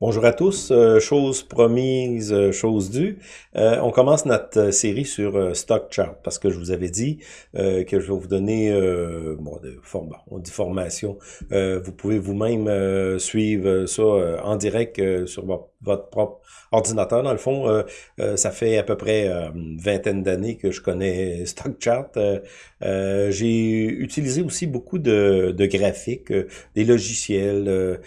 Bonjour à tous, euh, chose promise, euh, chose due. Euh, on commence notre série sur Stock Chart parce que je vous avais dit que je vais vous donner, bon, de formation, vous pouvez vous-même suivre ça en direct sur votre propre ordinateur. Dans le fond, ça fait à peu près une vingtaine d'années que je connais Stock Chart. J'ai utilisé aussi beaucoup de, de graphiques, des logiciels.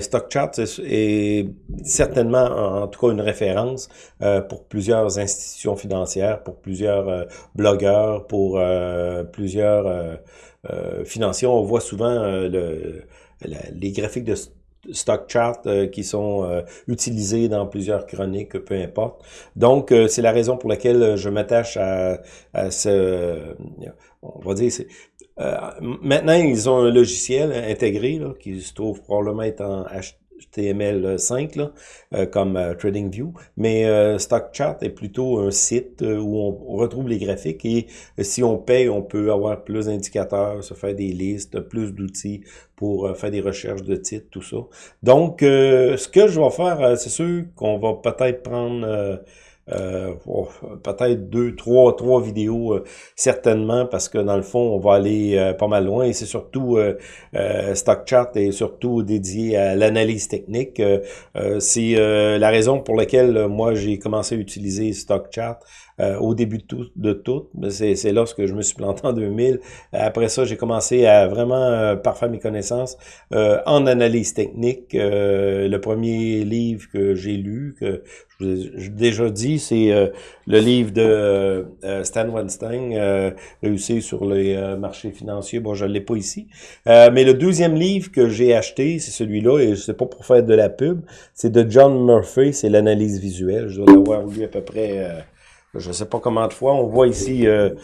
Stock Chart est certainement, en tout cas, une référence euh, pour plusieurs institutions financières, pour plusieurs euh, blogueurs, pour euh, plusieurs financiers. On voit souvent le, les graphiques de stock chart qui sont utilisés dans plusieurs chroniques, peu importe. Donc, c'est la raison pour laquelle je m'attache à, à, ce... On va dire, maintenant, ils ont un logiciel intégré là, qui se trouve probablement être en HTML5 là, euh, comme euh, TradingView, mais euh, StockChart est plutôt un site où on, retrouve les graphiques et si on paye, on peut avoir plus d'indicateurs, se faire des listes, plus d'outils pour faire des recherches de titres, tout ça. Donc, ce que je vais faire, c'est sûr qu'on va peut-être prendre euh, oh, peut-être deux, trois, trois vidéos euh, certainement parce que dans le fond on va aller euh, pas mal loin et c'est surtout StockChart est surtout dédié à l'analyse technique. c'est la raison pour laquelle moi j'ai commencé à utiliser StockChart euh, au début de tout. De tout. C'est lorsque je me suis planté en 2000. Après ça, j'ai commencé à vraiment euh, parfaire mes connaissances euh, en analyse technique. le premier livre que j'ai lu, que je vous ai déjà dit, c'est le livre de Stan Weinstein, Réussir sur les marchés financiers. Bon, je ne l'ai pas ici. mais le deuxième livre que j'ai acheté, c'est celui-là, et sais pas pour faire de la pub, c'est de John Murphy, c'est l'analyse visuelle. Je dois l'avoir lu à peu près je ne sais pas comment de fois. On voit ici, euh,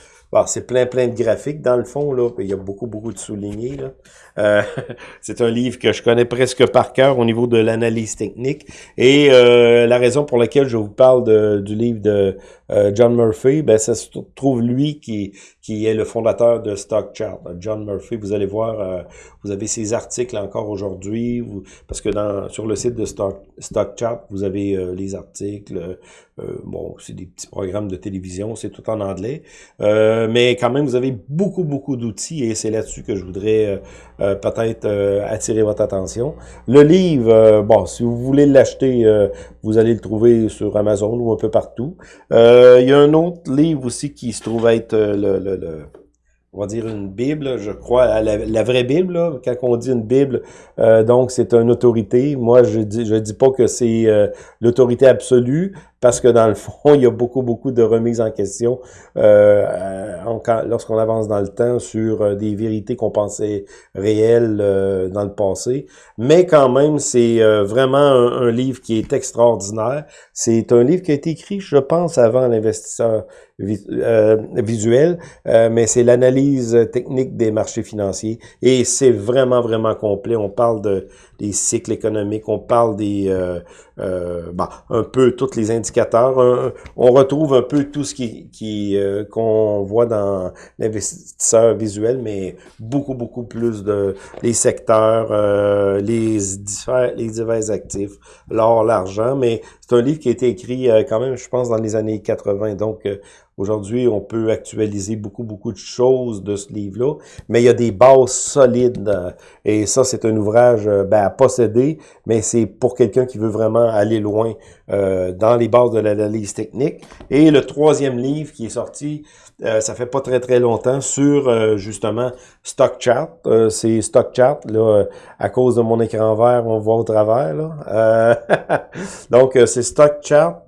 c'est plein, plein de graphiques dans le fond. Là. Il y a beaucoup, beaucoup de soulignés. Là. Euh, c'est un livre que je connais presque par cœur au niveau de l'analyse technique. Et euh, la raison pour laquelle je vous parle de, du livre de euh, John Murphy, ben, ça se trouve lui qui, qui est le fondateur de StockChart. John Murphy, vous allez voir, vous avez ses articles encore aujourd'hui, parce que dans sur le site de Stock, StockChart, vous avez les articles. bon, c'est des petits programmes de télévision, c'est tout en anglais. mais quand même, vous avez beaucoup, beaucoup d'outils et c'est là-dessus que je voudrais euh, peut-être euh, attirer votre attention. Le livre, euh, bon, si vous voulez l'acheter, vous allez le trouver sur Amazon ou un peu partout. il y a un autre livre aussi qui se trouve être le, on va dire une Bible, je crois, la, vraie Bible, quand on dit une Bible, donc c'est une autorité. Moi, je dis, je dis pas que c'est l'autorité absolue, parce que dans le fond, il y a beaucoup, beaucoup de remises en question euh, lorsqu'on avance dans le temps sur euh, des vérités qu'on pensait réelles euh, dans le passé. Mais quand même, c'est euh, vraiment un, livre qui est extraordinaire. C'est un livre qui a été écrit, je pense, avant l'investisseur visuel, mais c'est l'analyse technique des marchés financiers et c'est vraiment, vraiment complet. On parle de, des cycles économiques, on parle des, bah, un peu toutes les indicateurs on retrouve un peu tout ce qui, qui euh, qu'on voit dans l'investisseur visuel, mais beaucoup, beaucoup plus de les secteurs, euh, les, divers, les divers actifs, l'or, l'argent, mais c'est un livre qui a été écrit euh, quand même, je pense, dans les années 80, donc Aujourd'hui, on peut actualiser beaucoup, beaucoup de choses de ce livre-là, mais il y a des bases solides. Euh, et ça, c'est un ouvrage euh, ben, à posséder, mais c'est pour quelqu'un qui veut vraiment aller loin euh, dans les bases de l'analyse technique. Et le troisième livre qui est sorti, ça fait pas très, très longtemps, sur justement Stock Chart. c'est Stock Chart, là, à cause de mon écran vert, on voit au travers. Là. donc, c'est Stock Chart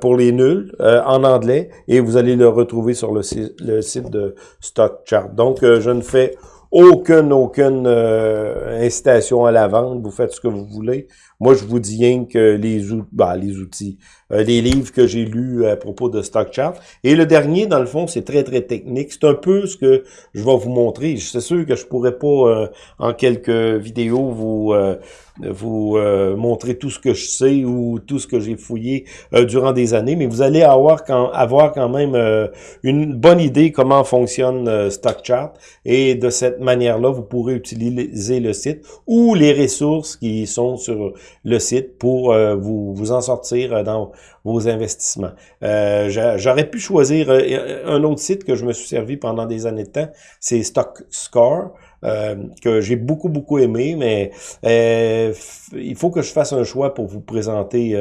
pour les nuls en anglais et vous allez le retrouver sur le, site de StockChart. Donc, euh, je ne fais aucune, aucune euh, incitation à la vente. Vous faites ce que vous voulez. Moi, je vous dis rien que les, bah, les outils, euh, les livres que j'ai lus à propos de StockChart. Et le dernier, dans le fond, c'est très, très technique. C'est un peu ce que je vais vous montrer. C'est sûr que je pourrais pas, en quelques vidéos, vous vous euh, montrer tout ce que je sais ou tout ce que j'ai fouillé euh, durant des années, mais vous allez avoir quand, avoir quand même une bonne idée comment fonctionne StockChart et de cette manière-là, vous pourrez utiliser le site ou les ressources qui sont sur le site pour vous, vous en sortir dans vos investissements. J'aurais pu choisir un autre site que je me suis servi pendant des années de temps, c'est StockScore. Euh, que j'ai beaucoup, beaucoup aimé, mais euh, il faut que je fasse un choix pour vous présenter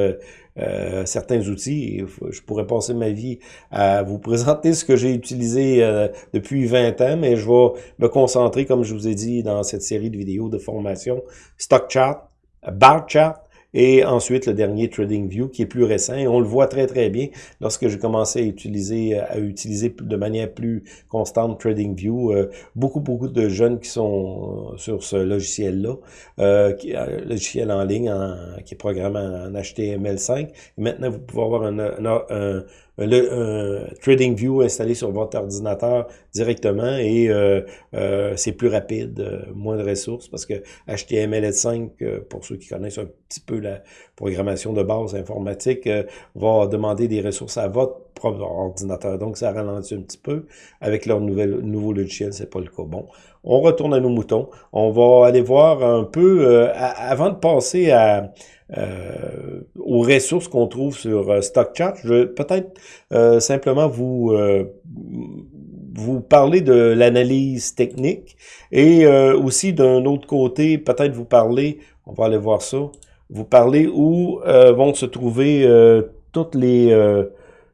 euh, certains outils. Je pourrais passer ma vie à vous présenter ce que j'ai utilisé depuis 20 ans, mais je vais me concentrer, comme je vous ai dit dans cette série de vidéos de formation, StockChart, BarChart, et ensuite, le dernier TradingView qui est plus récent. Et on le voit très, très bien lorsque j'ai commencé à utiliser, à utiliser de manière plus constante TradingView. Euh, beaucoup, beaucoup de jeunes qui sont sur ce logiciel-là, euh, euh logiciel en ligne qui est programmé en HTML5. Et maintenant, vous pouvez avoir un, un le euh, TradingView installé sur votre ordinateur directement et euh, euh, c'est plus rapide, moins de ressources parce que HTML5, pour ceux qui connaissent un petit peu la programmation de base informatique, va demander des ressources à votre propre ordinateur. Donc, ça ralentit un petit peu. Avec leur nouvel, nouveau logiciel, c'est pas le cas. Bon, on retourne à nos moutons. On va aller voir un peu, avant de passer à euh, aux ressources qu'on trouve sur euh, StockChart. Je vais peut-être euh, simplement vous vous parler de l'analyse technique et aussi d'un autre côté, peut-être vous parler, on va aller voir ça, vous parler où vont se trouver toutes les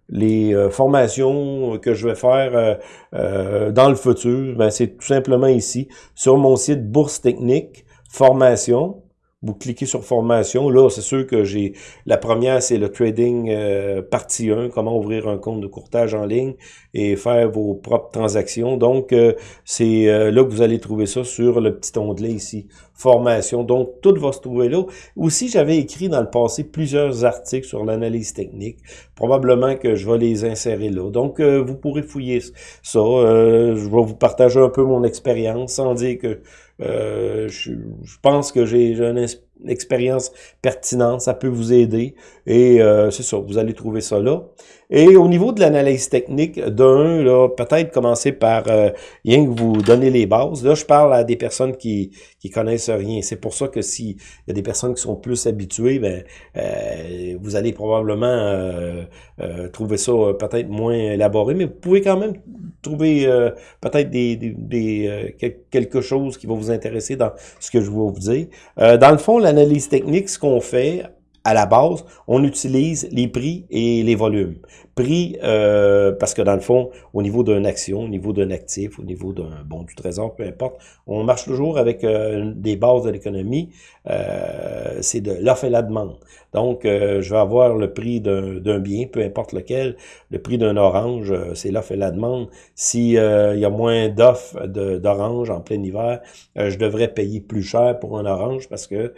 les formations que je vais faire dans le futur, ben, c'est tout simplement ici, sur mon site Bourse Technique, Formation, vous cliquez sur formation. Là, c'est sûr que j'ai la première, c'est le trading euh, partie 1, comment ouvrir un compte de courtage en ligne et faire vos propres transactions. Donc, euh, c'est euh, là que vous allez trouver ça sur le petit onglet ici, formation. Donc, tout va se trouver là. Aussi, j'avais écrit dans le passé plusieurs articles sur l'analyse technique. Probablement que je vais les insérer là. Donc, vous pourrez fouiller ça. je vais vous partager un peu mon expérience sans dire que euh, je, pense que j'ai une expérience pertinente, ça peut vous aider. Et euh, c'est ça, vous allez trouver ça là. Et au niveau de l'analyse technique, d'un, là, peut-être commencer par euh, rien que vous donner les bases. Là, je parle à des personnes qui qui connaissent rien. C'est pour ça que s'il y a des personnes qui sont plus habituées, ben euh, vous allez probablement euh, trouver ça peut-être moins élaboré, mais vous pouvez quand même trouver peut-être des, des, des quelque chose qui va vous intéresser dans ce que je vais vous dire. dans le fond, l'analyse technique, ce qu'on fait à la base, on utilise les prix et les volumes. Prix, euh, parce que dans le fond, au niveau d'une action, au niveau d'un actif, au niveau d'un bon du trésor, peu importe, on marche toujours avec euh, des bases de l'économie, euh, c'est de l'offre et la demande. Donc, je vais avoir le prix d'un bien, peu importe lequel, le prix d'un orange, c'est l'offre et la demande. S'il y a moins d'offres d'orange en plein hiver, je devrais payer plus cher pour un orange parce que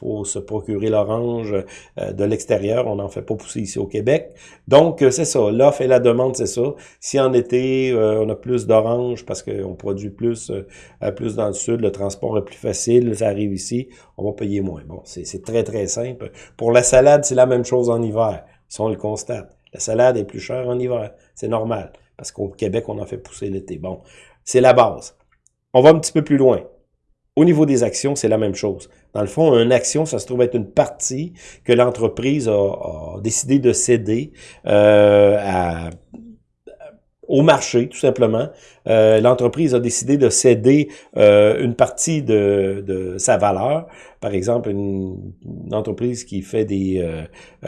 faut se procurer l'orange de l'extérieur, on n'en fait pas pousser ici au Québec. Donc, euh, c'est ça. L'offre et la demande, c'est ça. Si en été, euh, on a plus d'orange parce qu'on produit plus, euh, plus dans le sud, le transport est plus facile, ça arrive ici, on va payer moins. Bon, c'est très, très simple. Pour la salade, c'est la même chose en hiver, si on le constate. La salade est plus chère en hiver. C'est normal, parce qu'au Québec, on en fait pousser l'été. Bon, c'est la base. On va un petit peu plus loin. Au niveau des actions, c'est la même chose. Dans le fond, une action, ça se trouve être une partie que l'entreprise a, décidé de céder euh, à, au marché, tout simplement. Euh, l'entreprise a décidé de céder euh, une partie de, de, sa valeur. Par exemple, une, entreprise qui fait des,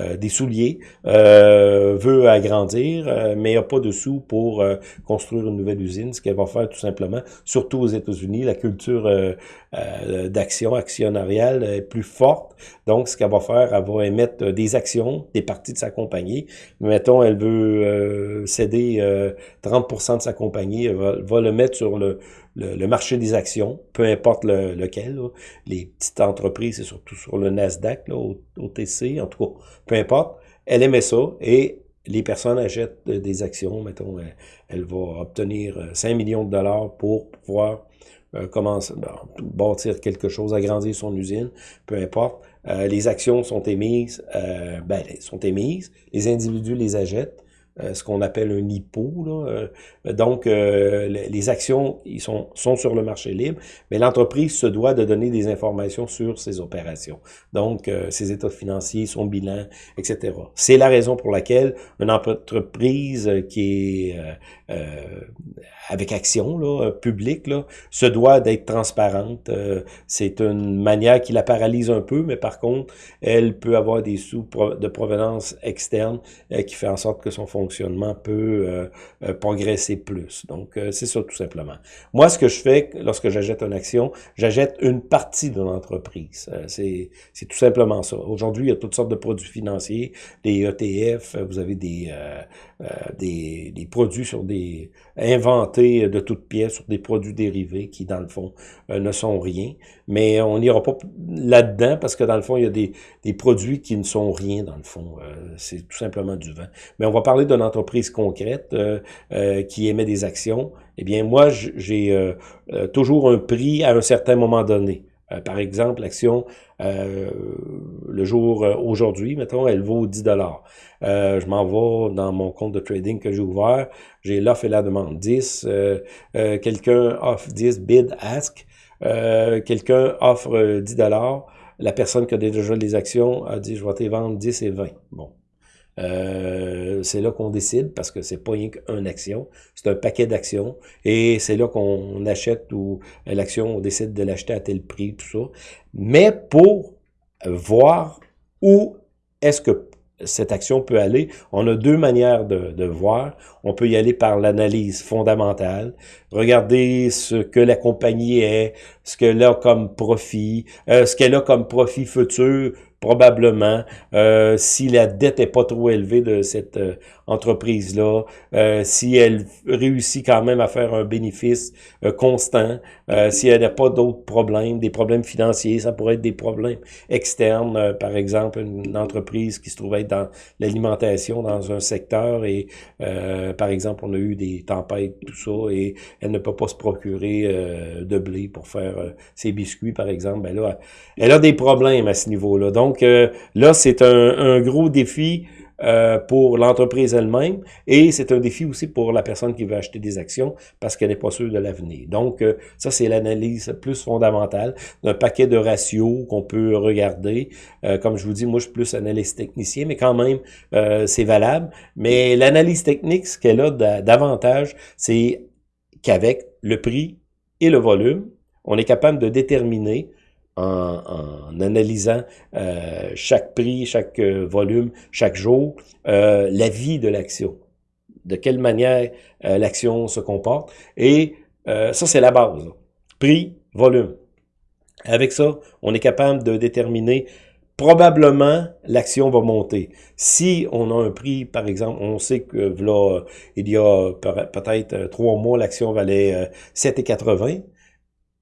euh, des souliers veut agrandir, mais n'a pas de sous pour construire une nouvelle usine. Ce qu'elle va faire tout simplement, surtout aux États-Unis, la culture d'action actionnariale est plus forte. Donc, ce qu'elle va faire, elle va émettre des actions, des parties de sa compagnie. Mettons, elle veut céder 30% de sa compagnie, va le mettre sur le, marché des actions, peu importe lequel. Les petites entreprises, c'est surtout sur le Nasdaq, là, au, en tout cas, peu importe. Elle émet ça et les personnes achètent des actions, mettons, elle, va obtenir 5 millions de dollars pour pouvoir commence, ben, bâtir quelque chose, agrandir son usine, peu importe. les actions sont émises, ben, sont émises, les individus les achètent, euh, ce qu'on appelle un IPO. Là. Euh, donc, euh, les actions ils sont, sont sur le marché libre, mais l'entreprise se doit de donner des informations sur ses opérations. Donc, ses états financiers, son bilan, etc. C'est la raison pour laquelle une entreprise qui est avec action là, publique là, se doit d'être transparente. C'est une manière qui la paralyse un peu, mais par contre, elle peut avoir des sous de provenance externe qui fait en sorte que son peut euh, euh, progresser plus. Donc, euh, c'est ça tout simplement. Moi, ce que je fais lorsque j'achète une action, j'achète une partie de l'entreprise. c'est tout simplement ça. Aujourd'hui, il y a toutes sortes de produits financiers, des ETF, vous avez des, des, des, produits sur des inventés de toutes pièces sur des produits dérivés qui, dans le fond, ne sont rien. Mais on n'ira pas là-dedans parce que, dans le fond, il y a des, des produits qui ne sont rien, dans le fond. c'est tout simplement du vent. Mais on va parler d'une entreprise concrète euh, euh, qui émet des actions, eh bien, moi, j'ai euh, toujours un prix à un certain moment donné. par exemple, l'action, le jour aujourd'hui, mettons, elle vaut 10 dollars. je m'en vais dans mon compte de trading que j'ai ouvert, j'ai l'offre et la demande 10, quelqu'un offre 10, bid, ask, quelqu'un offre 10 dollars, la personne qui a déjà les actions a dit, je vais te vendre 10 et 20. Bon, euh, c'est là qu'on décide parce que c'est pas rien qu'une action, c'est un paquet d'actions et c'est là qu'on achète ou l'action, on décide de l'acheter à tel prix, tout ça. Mais pour voir où est-ce que cette action peut aller. On a deux manières de, de voir. On peut y aller par l'analyse fondamentale, regarder ce que la compagnie est, ce qu'elle a comme profit, euh, ce qu'elle a comme profit futur, probablement, euh, si la dette est pas trop élevée de cette euh, entreprise-là, euh, si elle réussit quand même à faire un bénéfice euh, constant, si elle n'a pas d'autres problèmes, des problèmes financiers, ça pourrait être des problèmes externes, par exemple, une entreprise qui se trouve être dans l'alimentation, dans un secteur, et par exemple, on a eu des tempêtes, tout ça, et elle ne peut pas se procurer de blé pour faire ses biscuits, par exemple, ben là, elle a des problèmes à ce niveau-là. Donc, euh, là, c'est un, gros défi euh, pour l'entreprise elle-même et c'est un défi aussi pour la personne qui veut acheter des actions parce qu'elle n'est pas sûre de l'avenir. Donc, euh, ça, c'est l'analyse plus fondamentale d'un paquet de ratios qu'on peut regarder. comme je vous dis, moi, je suis plus analyste technicien, mais quand même, c'est valable. Mais l'analyse technique, ce qu'elle a d'avantage, c'est qu'avec le prix et le volume, on est capable de déterminer en, analysant euh, chaque prix, chaque euh, volume, chaque jour, euh, la vie de l'action, de quelle manière l'action se comporte. Et ça, c'est la base. Prix, volume. Avec ça, on est capable de déterminer probablement l'action va monter. Si on a un prix, par exemple, on sait que là, il y a peut-être trois mois, l'action valait 7,80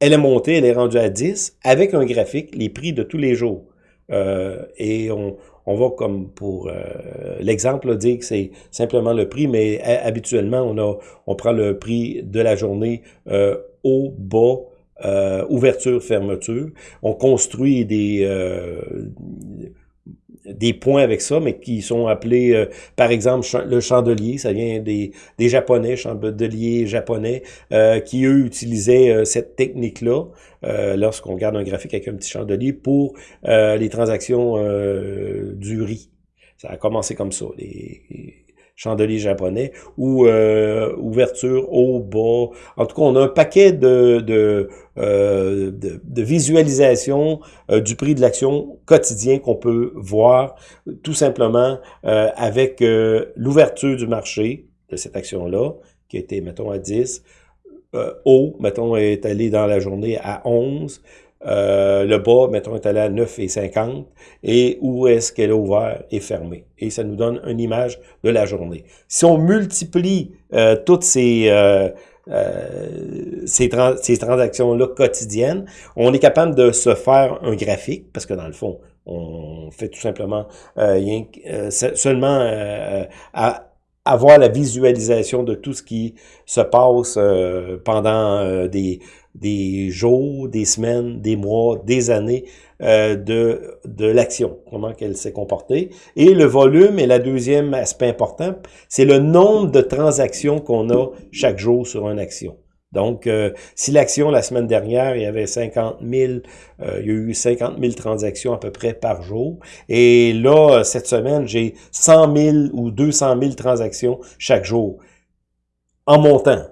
elle est montée, elle est rendue à 10 avec un graphique, les prix de tous les jours. Euh, et on, on va comme pour euh, l'exemple dire que c'est simplement le prix, mais habituellement, on, a, on prend le prix de la journée euh, au bas, euh, ouverture, fermeture. On construit des des points avec ça, mais qui sont appelés, euh, par exemple, le chandelier, ça vient des, des Japonais, chandeliers japonais, euh, qui, eux, utilisaient euh, cette technique-là, lorsqu'on regarde un graphique avec un petit chandelier, pour les transactions du riz. Ça a commencé comme ça, les, chandelier japonais, ou euh, ouverture au bas. En tout cas, on a un paquet de, de, euh, de, visualisation euh, du prix de l'action quotidien qu'on peut voir tout simplement avec l'ouverture du marché de cette action-là, qui était, mettons, à 10, haut, mettons, est allé dans la journée à 11, euh, le bas, mettons, est allé à 9,50 et où est-ce qu'elle est ouvert et fermé. Et ça nous donne une image de la journée. Si on multiplie euh, toutes ces, euh, ces, ces transactions-là quotidiennes, on est capable de se faire un graphique, parce que dans le fond, on fait tout simplement rien, seulement à avoir la visualisation de tout ce qui se passe pendant des des jours, des semaines, des mois, des années euh, de, de l'action, comment qu'elle s'est comportée. Et le volume est la deuxième aspect important, c'est le nombre de transactions qu'on a chaque jour sur une action. Donc, euh, si l'action, la semaine dernière, il y avait 50 000, euh, il y a eu 50 000 transactions à peu près par jour. Et là, cette semaine, j'ai 100 000 ou 200 000 transactions chaque jour en montant.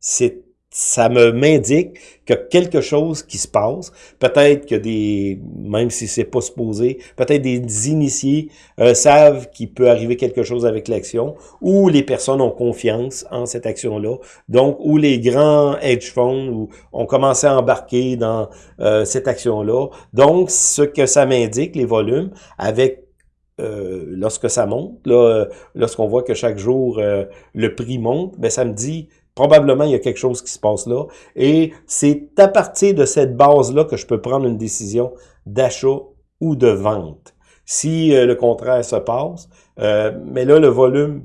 C'est ça me m'indique que quelque chose qui se passe. Peut-être que des, même si c'est pas supposé, peut-être des initiés euh, savent qu'il peut arriver quelque chose avec l'action, ou les personnes ont confiance en cette action-là. Donc, où les grands hedge funds ont commencé à embarquer dans euh, cette action-là. Donc, ce que ça m'indique, les volumes, avec euh, lorsque ça monte, là, lorsqu'on voit que chaque jour le prix monte, ben ça me dit Probablement, il y a quelque chose qui se passe là. Et c'est à partir de cette base-là que je peux prendre une décision d'achat ou de vente. Si euh, le contraire se passe, euh, mais là, le volume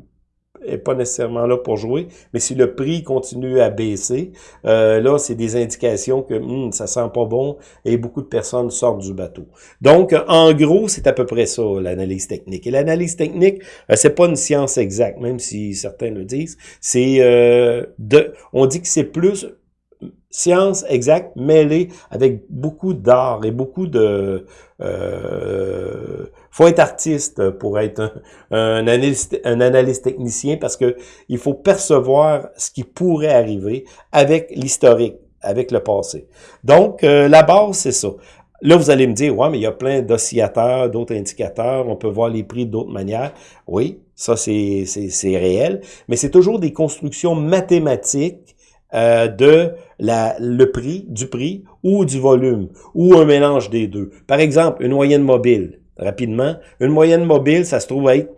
est pas nécessairement là pour jouer, mais si le prix continue à baisser, euh, là, c'est des indications que hmm, ça sent pas bon et beaucoup de personnes sortent du bateau. Donc, en gros, c'est à peu près ça, l'analyse technique. Et l'analyse technique, euh, c'est pas une science exacte, même si certains le disent. C'est euh, de, on dit que c'est plus science exacte mêlée avec beaucoup d'art et beaucoup de... Euh, faut être artiste pour être un, analyste, un analyste technicien parce que il faut percevoir ce qui pourrait arriver avec l'historique, avec le passé. Donc, euh, la base, c'est ça. Là, vous allez me dire, ouais, mais il y a plein d'oscillateurs, d'autres indicateurs, on peut voir les prix d'autres manières. Oui, ça, c'est réel, mais c'est toujours des constructions mathématiques euh, de la, le prix, du prix ou du volume, ou un mélange des deux. Par exemple, une moyenne mobile, rapidement, une moyenne mobile, ça se trouve être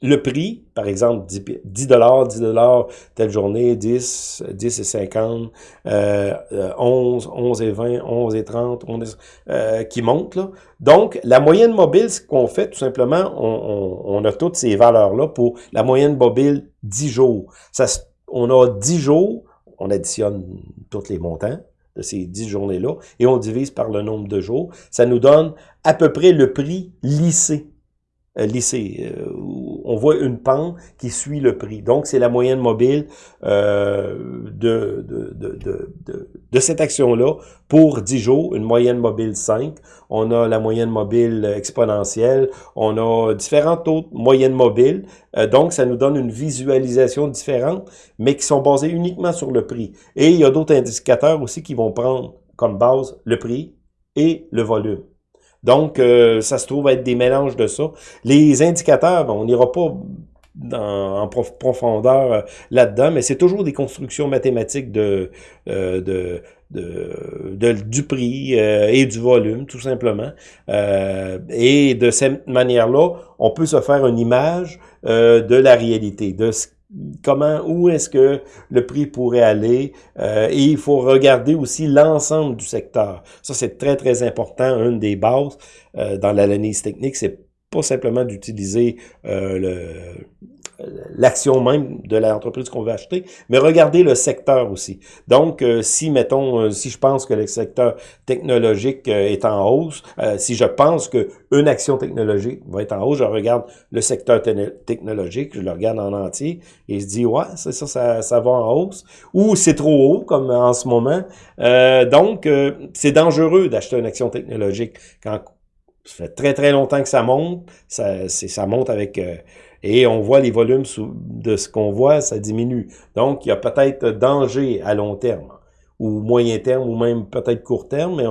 le prix, par exemple, 10 dollars, 10 dollars telle journée, 10, 10 et 50, euh, 11, 11 et 20, 11 et 30, euh, qui monte. Là. Donc, la moyenne mobile, ce qu'on fait, tout simplement, on, on, on a toutes ces valeurs-là pour la moyenne mobile 10 jours. Ça, on a 10 jours on additionne tous les montants de ces 10 journées-là et on divise par le nombre de jours. Ça nous donne à peu près le prix lissé. Euh, lissé. Euh, on voit une pente qui suit le prix. Donc, c'est la moyenne mobile euh, de, cette action-là pour 10 jours, une moyenne mobile 5. On a la moyenne mobile exponentielle. On a différentes autres moyennes mobiles. Euh, donc, ça nous donne une visualisation différente, mais qui sont basées uniquement sur le prix. Et il y a d'autres indicateurs aussi qui vont prendre comme base le prix et le volume. Donc, euh, ça se trouve être des mélanges de ça. Les indicateurs, on n'ira pas en profondeur euh, là-dedans, mais c'est toujours des constructions mathématiques de, euh, de, de, du prix et du volume, tout simplement. et de cette manière-là, on peut se faire une image de la réalité, de ce comment, où est-ce que le prix pourrait aller. Euh, et il faut regarder aussi l'ensemble du secteur. Ça, c'est très, très important. Une des bases euh, dans l'analyse technique, c'est pas simplement d'utiliser euh, le l'action même de l'entreprise qu'on veut acheter, mais regardez le secteur aussi. Donc, euh, si, mettons, euh, si je pense que le secteur technologique euh, est en hausse, si je pense que une action technologique va être en hausse, je regarde le secteur technologique, je le regarde en entier et je dis, ouais, c'est ça, ça, ça va en hausse, ou c'est trop haut, comme en ce moment. donc, c'est dangereux d'acheter une action technologique quand ça fait très, très longtemps que ça monte, ça, ça monte avec et on voit les volumes de ce qu'on voit, ça diminue. Donc, il y a peut-être danger à long terme, ou moyen terme, ou même peut-être court terme, mais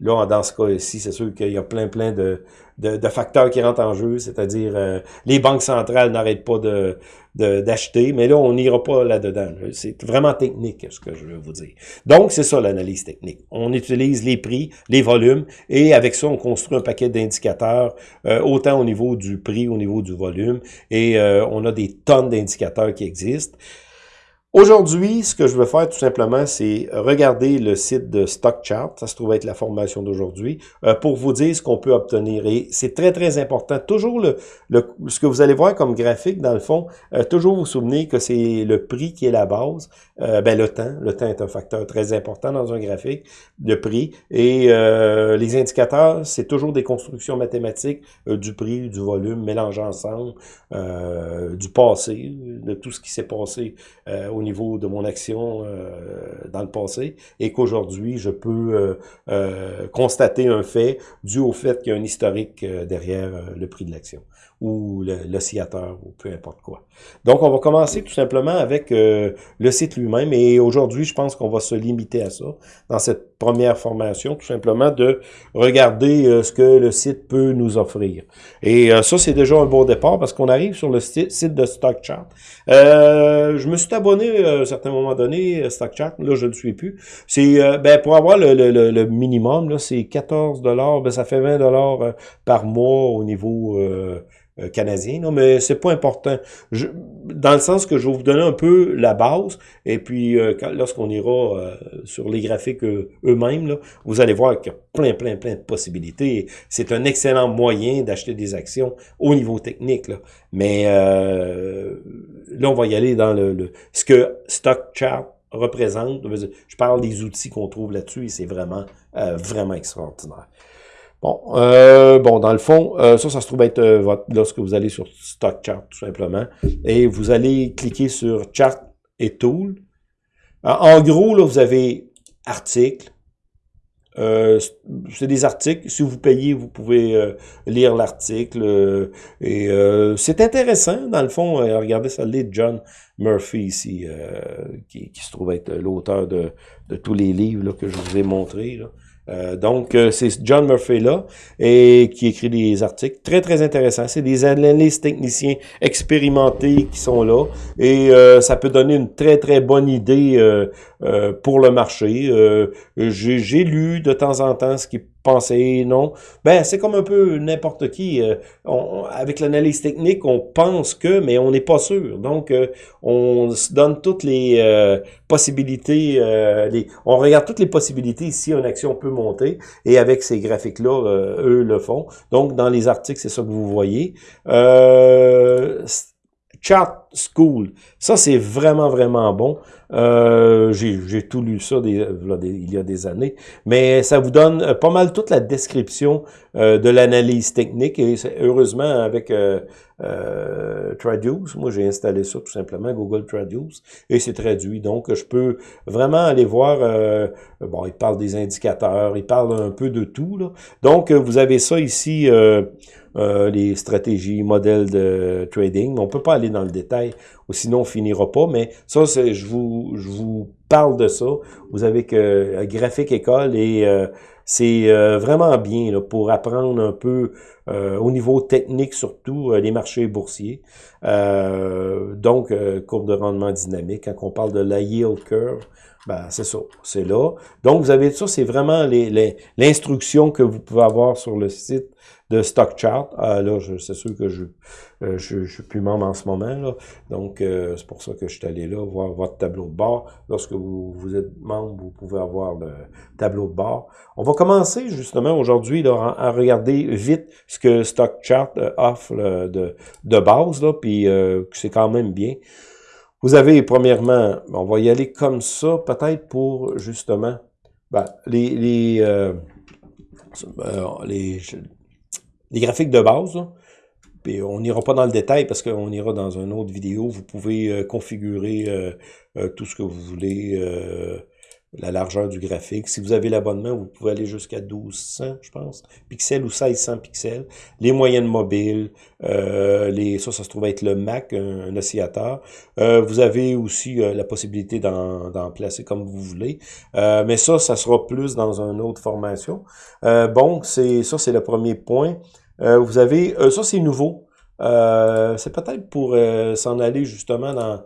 là, dans ce cas-ci, c'est sûr qu'il y a plein, plein de, de, facteurs qui rentrent en jeu, c'est-à-dire euh, les banques centrales n'arrêtent pas de d'acheter, mais là, on n'ira pas là-dedans. C'est vraiment technique, ce que je veux vous dire. Donc, c'est ça l'analyse technique. On utilise les prix, les volumes, et avec ça, on construit un paquet d'indicateurs, euh, autant au niveau du prix, au niveau du volume, et euh, on a des tonnes d'indicateurs qui existent. Aujourd'hui, ce que je veux faire tout simplement, c'est regarder le site de StockChart, ça se trouve être la formation d'aujourd'hui, euh, pour vous dire ce qu'on peut obtenir. Et c'est très, très important. Toujours le, le, ce que vous allez voir comme graphique, dans le fond, euh, toujours vous souvenez que c'est le prix qui est la base. Euh, ben, le temps. Le temps est un facteur très important dans un graphique de prix. Et les indicateurs, c'est toujours des constructions mathématiques du prix, du volume, mélangés ensemble, du passé, de tout ce qui s'est passé au niveau de mon action euh, dans le passé et qu'aujourd'hui, je peux euh, euh, constater un fait dû au fait qu'il y a un historique derrière le prix de l'action ou l'oscillateur ou peu importe quoi. Donc, on va commencer tout simplement avec le site lui-même et aujourd'hui, je pense qu'on va se limiter à ça dans cette première formation, tout simplement de regarder ce que le site peut nous offrir. Et ça, c'est déjà un bon départ parce qu'on arrive sur le site de StockChart. je me suis abonné à un certain moment donné, euh, StockChart, là, je ne le suis plus. C'est, euh, ben, pour avoir le, le, le minimum, là, c'est 14 ben, ça fait 20 dollars euh, par mois au niveau euh, canadien, non, mais c'est pas important. Je, dans le sens que je vais vous donner un peu la base, et puis euh, lorsqu'on ira euh, sur les graphiques eux-mêmes, vous allez voir qu'il y a plein, plein, plein de possibilités. C'est un excellent moyen d'acheter des actions au niveau technique. Là. Mais là, on va y aller dans le, ce que Stock Chart représente. Je parle des outils qu'on trouve là-dessus et c'est vraiment, vraiment extraordinaire. Bon, euh, bon, dans le fond, euh, ça, ça se trouve être euh, lorsque vous allez sur Stock Chart, tout simplement, et vous allez cliquer sur Chart et Tool. En gros, là, vous avez articles. c'est des articles. Si vous payez, vous pouvez lire l'article. et c'est intéressant, dans le fond. regardez ça, de John Murphy ici, qui, se trouve être l'auteur de, tous les livres que je vous ai montrés. Euh, donc, euh, c'est John Murphy là, et qui écrit des articles très, très intéressants. C'est des analystes techniciens expérimentés qui sont là, et euh, ça peut donner une très, très bonne idée pour le marché. J'ai lu de temps en temps ce qui penser, non. Ben, c'est comme un peu n'importe qui. Euh, avec l'analyse technique, on pense que, mais on n'est pas sûr. Donc, euh, on se donne toutes les euh, possibilités, les, on regarde toutes les possibilités si une action peut monter, et avec ces graphiques-là, eux le font. Donc, dans les articles, c'est ça que vous voyez. Chart School. Ça, c'est vraiment, vraiment bon. Euh, J'ai tout lu ça des, il y a des années. Mais ça vous donne euh, pas mal toute la description euh, de l'analyse technique. Et heureusement, avec euh, euh, Traduce, moi j'ai installé ça tout simplement, Google Traduce, et c'est traduit. Donc, je peux vraiment aller voir, euh, bon, il parle des indicateurs, il parle un peu de tout. Là. Donc, vous avez ça ici... Euh, les stratégies, modèles de trading. On peut pas aller dans le détail, ou sinon on finira pas. Mais ça, je vous, je vous parle de ça. Vous avez que un graphique école et euh, c'est euh, vraiment bien là, pour apprendre un peu au niveau technique surtout les marchés boursiers. donc, courbe de rendement dynamique. Quand on parle de la yield curve, ben, c'est ça, c'est là. Donc, vous avez ça, c'est vraiment l'instruction les, que vous pouvez avoir sur le site de Stock Chart. Ah, là, c'est sûr que je, euh, je, suis plus membre en ce moment. Là. Donc, euh, c'est pour ça que je suis allé là voir votre tableau de bord. Lorsque vous, vous êtes membre, vous pouvez avoir le tableau de bord. On va commencer justement aujourd'hui à, regarder vite ce que Stock Chart euh, offre de, de base, là, puis c'est quand même bien. Vous avez, premièrement, on va y aller comme ça, peut-être pour, justement, ben, les, les, les, les graphiques de base. On n'ira pas dans le détail parce qu'on ira dans une autre vidéo. Vous pouvez euh, configurer euh, euh, tout ce que vous voulez, la largeur du graphique. Si vous avez l'abonnement, vous pouvez aller jusqu'à 1200, je pense, pixels ou 1600 pixels. Les moyennes mobiles, les, ça, ça se trouve être le Mac, un, oscillateur. vous avez aussi la possibilité d'en placer comme vous voulez. mais ça, ça sera plus dans une autre formation. bon, c'est ça, c'est le premier point. Euh, vous avez, euh, ça c'est nouveau. Euh, c'est peut-être pour s'en aller justement dans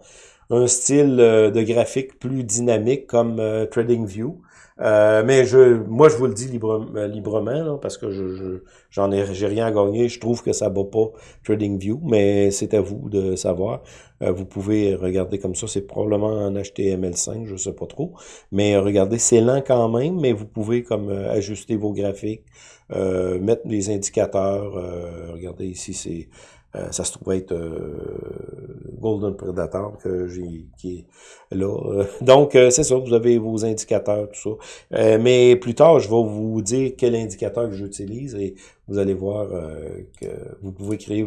un style de graphique plus dynamique comme TradingView. Euh, mais je, moi, je vous le dis euh, librement, parce que je, j'en ai, j'ai rien à gagner. Je trouve que ça bat pas TradingView, mais c'est à vous de savoir. Euh, vous pouvez regarder comme ça. C'est probablement en HTML5, je sais pas trop. Mais regardez, c'est lent quand même, mais vous pouvez comme ajuster vos graphiques, mettre les indicateurs. regardez ici, c'est euh, ça se trouve être euh, Golden Predator que j'ai qui est là. donc, euh, c'est ça, vous avez vos indicateurs, tout ça. mais plus tard, je vais vous dire quel indicateur que j'utilise et vous allez voir que vous pouvez créer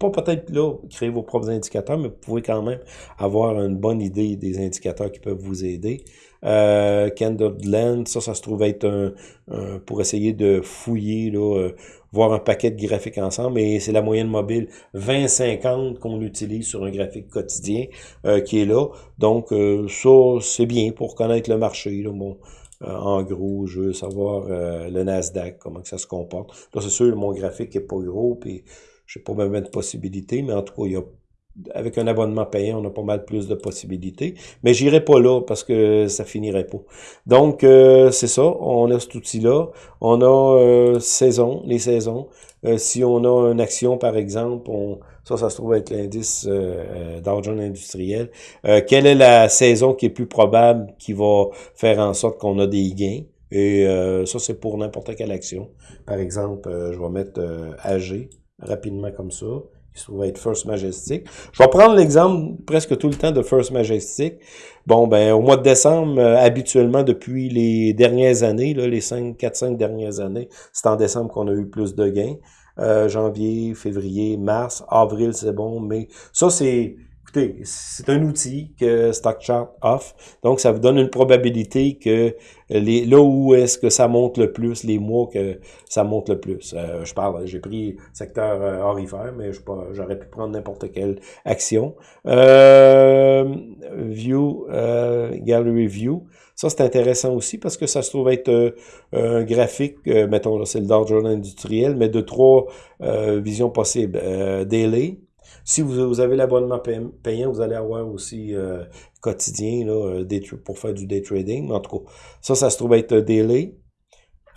pas peut-être là créer vos propres indicateurs, mais vous pouvez quand même avoir une bonne idée des indicateurs qui peuvent vous aider. Euh, Candleland, ça, ça se trouve être un, pour essayer de fouiller, là, euh, voir un paquet de graphiques ensemble, et c'est la moyenne mobile 20-50 qu'on utilise sur un graphique quotidien euh, qui est là. Donc, euh, ça, c'est bien pour connaître le marché. Là, bon, en gros, je veux savoir le Nasdaq, comment que ça se comporte. Là, c'est sûr, mon graphique est pas gros, puis je sais pas même de possibilités, mais en tout cas, il y a avec un abonnement payant, on a pas mal plus de possibilités. Mais j'irai pas là parce que ça finirait pas. Donc, euh, c'est ça. On a cet outil-là. On a euh, saison, les saisons. Euh, si on a une action, par exemple, on, ça, ça se trouve être l'indice euh, d'argent industriel. quelle est la saison qui est plus probable qui va faire en sorte qu'on a des gains? Et ça, c'est pour n'importe quelle action. Par exemple, je vais mettre AG rapidement comme ça se trouve être First Majestic. Je vais prendre l'exemple presque tout le temps de First Majestic. Bon, ben au mois de décembre, euh, habituellement, depuis les dernières années, les 5, 4, 5 dernières années, c'est en décembre qu'on a eu plus de gains. Euh, janvier, février, mars, avril, c'est bon, mais ça, c'est Écoutez, c'est un outil que StockChart offre, donc ça vous donne une probabilité que les là où est-ce que ça monte le plus, les mois que ça monte le plus. Euh, je parle, j'ai pris secteur euh, orifère, mais j'aurais pu prendre n'importe quelle action. Euh, view, euh, Gallery View, ça c'est intéressant aussi parce que ça se trouve être un graphique, mettons là c'est le Dow Jones industriel, mais de trois visions possibles. daily, si vous, avez l'abonnement payant, vous allez avoir aussi euh, quotidien là, euh, pour faire du day trading. En tout cas, ça, ça se trouve être daily.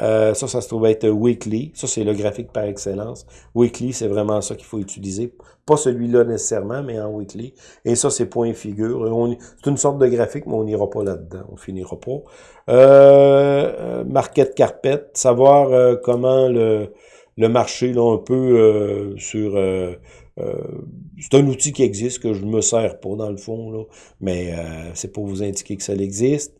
Euh, ça, ça se trouve être weekly. Ça, c'est le graphique par excellence. Weekly, c'est vraiment ça qu'il faut utiliser. Pas celui-là nécessairement, mais en weekly. Et ça, c'est point figure. C'est une sorte de graphique, mais on n'ira pas là-dedans. On finira pas. Market carpet, savoir comment le, le marché, là, un peu sur c'est un outil qui existe, que je me sers pas dans le fond, là, mais euh, c'est pour vous indiquer que ça existe.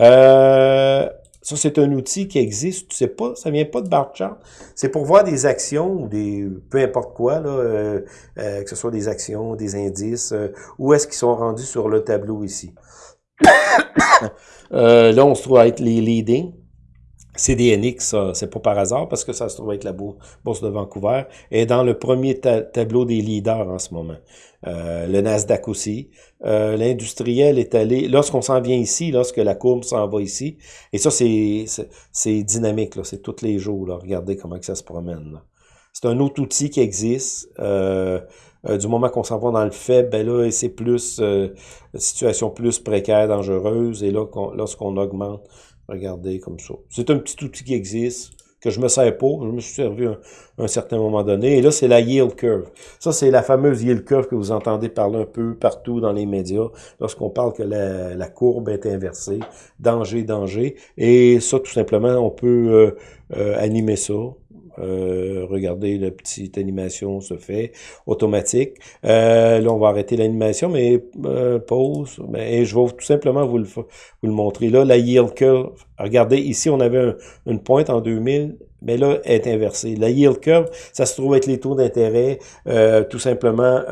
Euh, ça, c'est un outil qui existe, tu sais pas, ça vient pas de bar chart. C'est pour voir des actions ou des peu importe quoi, là, que ce soit des actions, des indices, où est-ce qu'ils sont rendus sur le tableau ici? là, on se trouve à être les leading. CDNX, c'est pas par hasard parce que ça se trouve être la bourse de Vancouver, est dans le premier tableau des leaders en ce moment. Euh, le Nasdaq aussi. Euh, l'industriel est allé, lorsqu'on s'en vient ici, lorsque la courbe s'en va ici, et ça c'est dynamique, c'est tous les jours, là, regardez comment que ça se promène. C'est un autre outil qui existe. Euh, du moment qu'on s'en va dans le faible, ben là, c'est plus situation plus précaire, dangereuse, et là, lorsqu'on augmente Regardez comme ça. C'est un petit outil qui existe, que je me sers pas. Je me suis servi à un, certain moment donné. Et là, c'est la yield curve. Ça, c'est la fameuse yield curve que vous entendez parler un peu partout dans les médias lorsqu'on parle que la, courbe est inversée. Danger, danger. Et ça, tout simplement, on peut euh, euh, animer ça. Euh, regardez, la petite animation se fait automatique. Euh, là, on va arrêter l'animation, mais euh, pause. et je vais tout simplement vous le, vous le montrer. Là, la yield curve. Regardez, ici, on avait une pointe en 2000 mais là, elle est inversée. La yield curve, ça se trouve être les taux d'intérêt, tout simplement,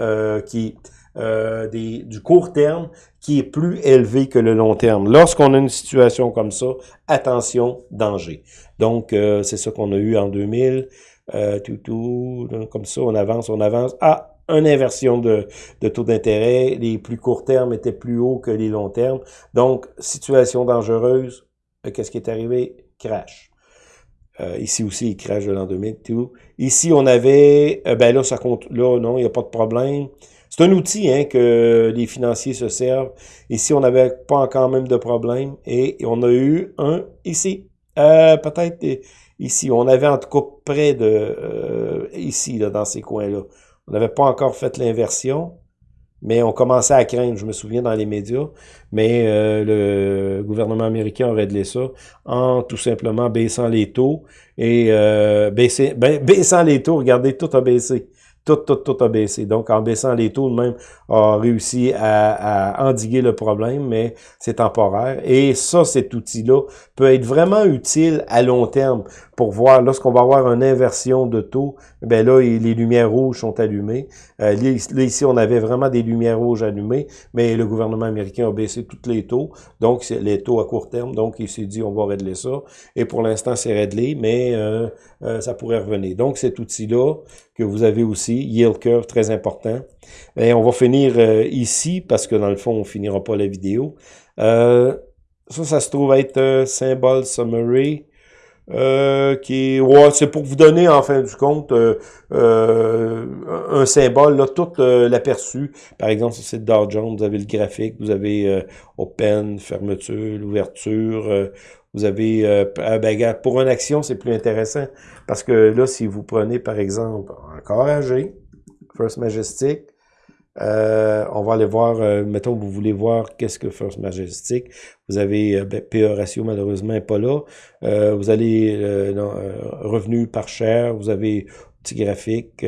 qui des, du court terme qui est plus élevé que le long terme. Lorsqu'on a une situation comme ça, attention, danger. Donc, euh, c'est ça qu'on a eu en 2000. Euh, tout, tout, comme ça, on avance, on avance. Ah, une inversion de, taux d'intérêt. Les plus courts termes étaient plus hauts que les longs termes. Donc, situation dangereuse. Euh, qu'est-ce qui est arrivé? Crash. Euh, ici aussi, il crash de l'an 2000. Tout. Ici, on avait, ben là, ça compte, là, non, il n'y a pas de problème. C'est un outil hein, que les financiers se servent. Ici, on n'avait pas encore même de problème. Et, on a eu un ici. Euh, Peut-être ici. On avait en tout cas près de... Euh, ici, là, dans ces coins-là. On n'avait pas encore fait l'inversion. Mais on commençait à craindre, je me souviens, dans les médias. Mais euh, le gouvernement américain a réglé ça en tout simplement baissant les taux. Et euh, baisser, ben, baissant les taux, regardez, tout a baissé tout, tout, tout a baissé. Donc, en baissant les taux, même, a réussi à, à endiguer le problème, mais c'est temporaire. Et ça, cet outil-là peut être vraiment utile à long terme pour voir, lorsqu'on va avoir une inversion de taux, ben là, les lumières rouges sont allumées. Euh, là, ici, on avait vraiment des lumières rouges allumées, mais le gouvernement américain a baissé tous les taux, donc les taux à court terme, donc il s'est dit, on va régler ça. Et pour l'instant, c'est réglé, mais euh, euh, ça pourrait revenir. Donc, cet outil-là, que vous avez aussi, yield curve, très important. Et on va finir euh, ici, parce que dans le fond, on finira pas la vidéo. Euh, ça, ça se trouve être euh, symbole summary. Euh, qui ouais, c'est pour vous donner en fin du compte un symbole, là, tout l'aperçu. Par exemple, sur le Dow Jones, vous avez le graphique, vous avez open, fermeture, l'ouverture, vous avez, euh, ben, pour une action, c'est plus intéressant parce que là, si vous prenez, par exemple, encore AG, First Majestic, euh, on va aller voir, euh, mettons vous voulez voir qu'est-ce que First Majestic. Vous avez euh, ben, PE ratio, malheureusement, n'est pas là. vous allez revenu par share, vous avez petit graphique,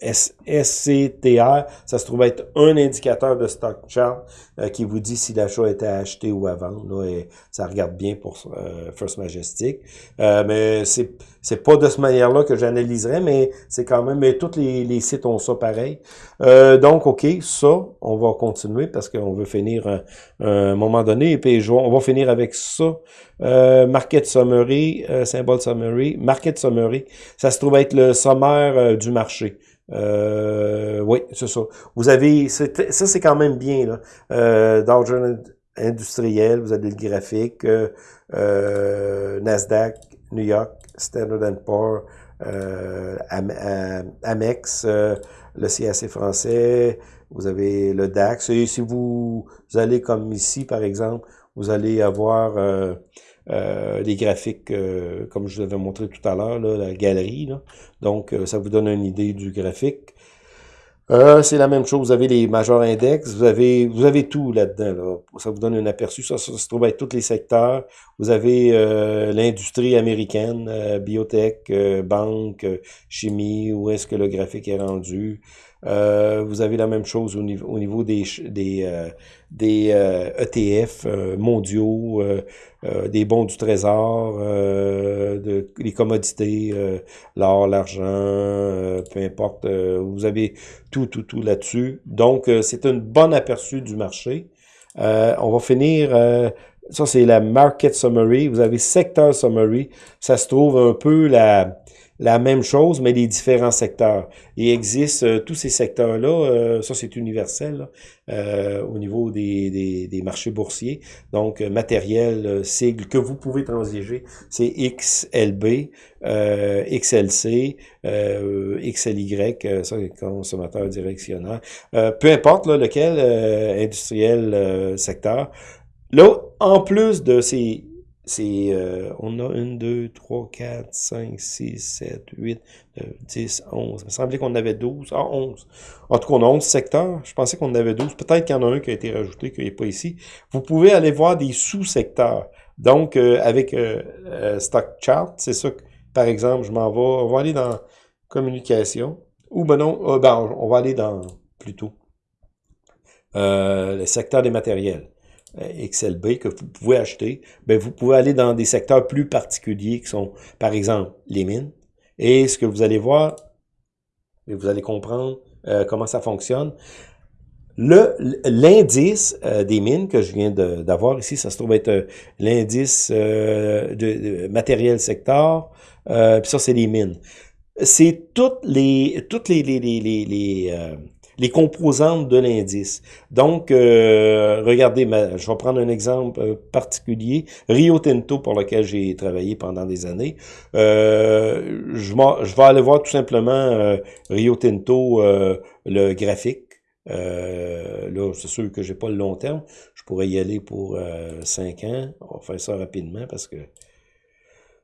SCTR, ça se trouve être un indicateur de stock chart euh, qui vous dit si l'achat était acheté ou à vendre. Là, et ça regarde bien pour euh, First Majestic. Euh, mais c'est c'est pas de cette manière-là que j'analyserais, mais c'est quand même, mais tous les, sites ont ça pareil. donc, OK, ça, on va continuer parce qu'on veut finir un, un, moment donné. Et puis, on va finir avec ça. market Summary, symbole Summary, Market Summary, ça se trouve être le sommaire euh, du marché. Euh, oui, c'est ça. Vous avez, ça c'est quand même bien, là. Euh, Dow industriel, vous avez le graphique, euh, euh Nasdaq, New York, Standard Poor's, euh, Amex, le CAC français, vous avez le DAX. Et si vous, allez comme ici, par exemple, vous allez avoir euh, les graphiques, euh, comme je vous avais montré tout à l'heure, la galerie. Donc, euh, ça vous donne une idée du graphique. C'est la même chose, vous avez les majors index, vous avez vous avez tout là-dedans. Là. Ça vous donne un aperçu. Ça, ça, se trouve être tous les secteurs. Vous avez l'industrie américaine, biotech, banque, chimie, où est-ce que le graphique est rendu? Euh, vous avez la même chose au niveau, au niveau des, des, euh, des ETF euh, mondiaux, des bons du trésor, de, les commodités, l'or, l'argent, peu importe. vous avez tout, tout, tout là-dessus. Donc, c'est un bon aperçu du marché. on va finir... ça, c'est la Market Summary. Vous avez Sector Summary. Ça se trouve un peu la la même chose, mais les différents secteurs. Il existe euh, tous ces secteurs-là, euh, ça c'est universel euh, au niveau des, des, marchés boursiers. Donc, matériel, sigle que vous pouvez transiger, c'est XLB, XLC, XLY, ça consommateur directionnaire. peu importe lequel industriel secteur. Là, en plus de ces c'est, euh, on a 1, 2, 3, 4, 5, 6, 7, 8, 9, 10, 11. Il me semblait qu'on avait 12. Ah, 11. En tout cas, on a 11 secteurs. Je pensais qu'on en avait 12. Peut-être qu'il y en a un qui a été rajouté, qui n'est pas ici. Vous pouvez aller voir des sous-secteurs. Donc, euh, avec euh, Stock Chart, c'est ça que, par exemple, je m'en vais, on va aller dans communication. Ou ben non, ben, on va aller dans, plutôt, le secteur des matériels. Euh, XLB que vous pouvez acheter, ben vous pouvez aller dans des secteurs plus particuliers qui sont, par exemple, les mines. Et ce que vous allez voir, vous allez comprendre euh, comment ça fonctionne. L'indice euh, des mines que je viens d'avoir ici, ça se trouve être l'indice de, matériel secteur, puis ça, c'est les mines. C'est toutes les toutes les, les, les, les les composantes de l'indice. Donc, euh, regardez, je vais prendre un exemple euh, particulier. Rio Tinto, pour lequel j'ai travaillé pendant des années. Euh, je, vais aller voir tout simplement Rio Tinto, le graphique. là, c'est sûr que j'ai pas le long terme. Je pourrais y aller pour 5 ans. On va faire ça rapidement parce que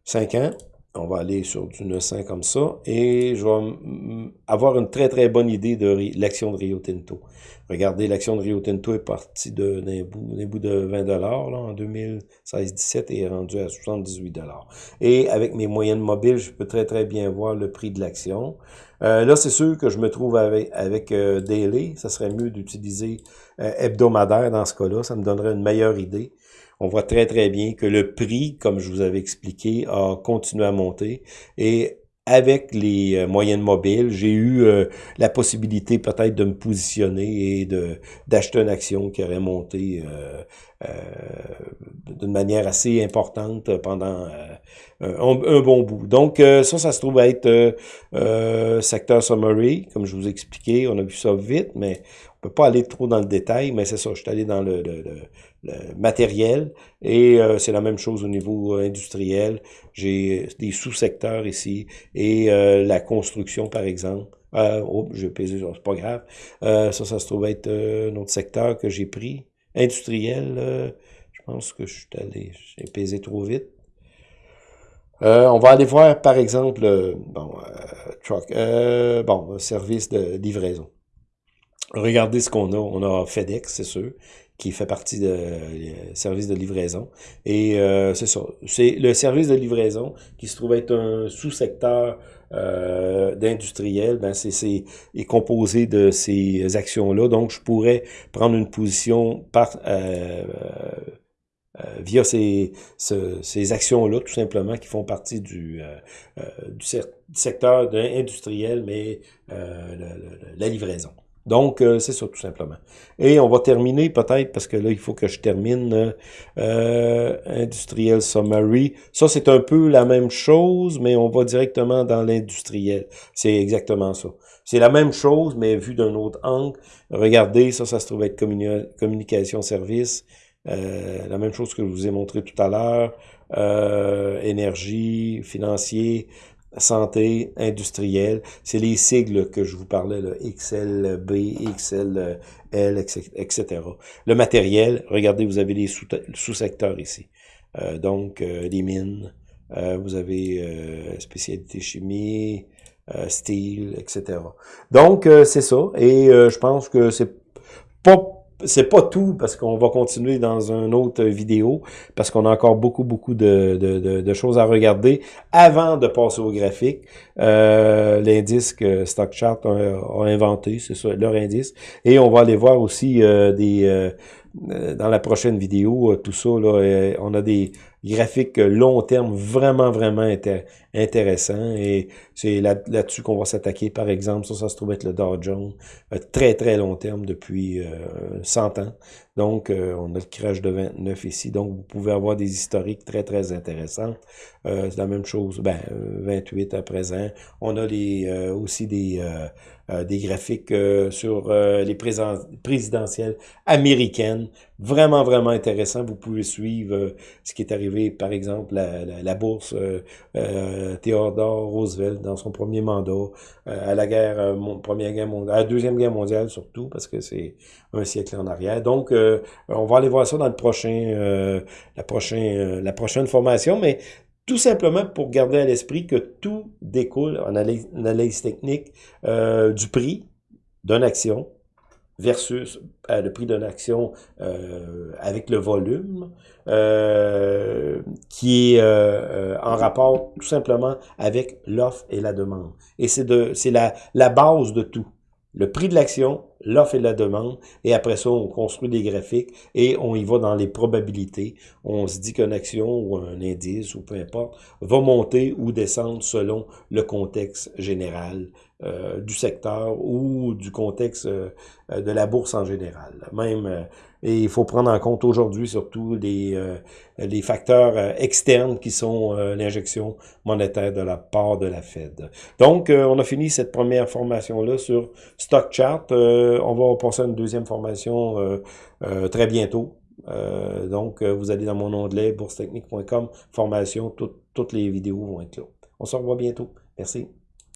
5 ans. On va aller sur du 900 comme ça et je vais avoir une très très bonne idée de l'action de Rio Tinto. Regardez, l'action de Rio Tinto est partie d'un bout, bout, de 20 dollars en 2016-17 et est rendue à 78 dollars. Et avec mes moyennes mobiles, je peux très très bien voir le prix de l'action. Euh, là, c'est sûr que je me trouve avec, avec euh, Daily. Ça serait mieux d'utiliser euh, hebdomadaire dans ce cas-là. Ça me donnerait une meilleure idée on voit très très bien que le prix, comme je vous avais expliqué, a continué à monter et avec les euh, moyennes mobiles, j'ai eu euh, la possibilité peut-être de me positionner et d'acheter une action qui aurait monté euh, d'une manière assez importante pendant un, bon bout. Donc ça, ça se trouve être secteur summary, comme je vous ai expliqué. On a vu ça vite, mais on peut pas aller trop dans le détail, mais c'est ça, je suis allé dans le, matériel et euh, c'est la même chose au niveau euh, industriel. J'ai des sous-secteurs ici et euh, la construction, par exemple. oh, j'ai pesé, c'est pas grave. ça, ça se trouve être un autre secteur que j'ai pris. Industriel, je pense que je suis allé, j'ai pesé trop vite. on va aller voir, par exemple, bon, truck, bon, service de livraison. Regardez ce qu'on a. On a FedEx, c'est sûr, qui fait partie de euh, service de livraison. Et euh, c'est ça. C'est le service de livraison qui se trouve être un sous-secteur euh, d'industriel, ben c'est est composé de ces actions-là. Donc, je pourrais prendre une position par euh, via ces, ces actions-là, tout simplement, qui font partie du, du secteur industriel, mais la livraison. Donc, euh, c'est ça, tout simplement. Et on va terminer peut-être, parce que là, il faut que je termine euh, Industriel Summary. Ça, c'est un peu la même chose, mais on va directement dans l'industriel. C'est exactement ça. C'est la même chose, mais vu d'un autre angle. Regardez, ça, ça se trouve être communication service. Euh, la même chose que je vous ai montré tout à l'heure. Euh, énergie, financier, santé industrielle. C'est les sigles que je vous parlais, là, XLB, XLL, etc. Le matériel, regardez, vous avez les sous-secteurs ici. Euh, donc, euh, les mines, euh, vous avez euh, spécialité chimie, style, etc. Donc, c'est ça. Et je pense que c'est pas c'est pas tout parce qu'on va continuer dans une autre vidéo parce qu'on a encore beaucoup beaucoup de, de, de, choses à regarder avant de passer au graphique. Euh, L'indice que StockChart a, inventé, c'est ça leur indice, et on va aller voir aussi euh, des euh, dans la prochaine vidéo tout ça là, on a des graphique long terme vraiment, vraiment intéressant. Et c'est là-dessus qu'on va s'attaquer. Par exemple, ça, ça se trouve être le Dow Jones. Euh, très, très long terme depuis 100 euh, ans. Donc, euh, on a le crash de 29 ici. Donc, vous pouvez avoir des historiques très, très intéressants. c'est la même chose, ben, 28 à présent. On a aussi des euh, des graphiques euh, sur euh, les présidentielles américaines. Vraiment, vraiment intéressant. Vous pouvez suivre ce qui est arrivé, par exemple, la, la, bourse Theodore Roosevelt dans son premier mandat, à la guerre, première guerre mondiale, deuxième guerre mondiale surtout, parce que c'est un siècle en arrière. Donc, on va aller voir ça dans le prochain, la, prochain, la prochaine formation, mais tout simplement pour garder à l'esprit que tout découle en analyse, technique euh, du prix d'une action versus euh, le prix d'une action euh, avec le volume qui est en rapport tout simplement avec l'offre et la demande. Et c'est la, la base de tout. Le prix de l'action, l'offre et la demande, et après ça, on construit des graphiques et on y va dans les probabilités. On se dit qu'une action ou un indice ou peu importe va monter ou descendre selon le contexte général euh, du secteur ou du contexte euh, de la bourse en général. Même, euh, et il faut prendre en compte aujourd'hui surtout les, les facteurs externes qui sont l'injection monétaire de la part de la Fed. Donc, on a fini cette première formation-là sur Stock Chart on va passer à une deuxième formation très bientôt. donc, vous allez dans mon onglet boursetechnique.com, formation, toutes les vidéos vont être là. On se revoit bientôt. Merci.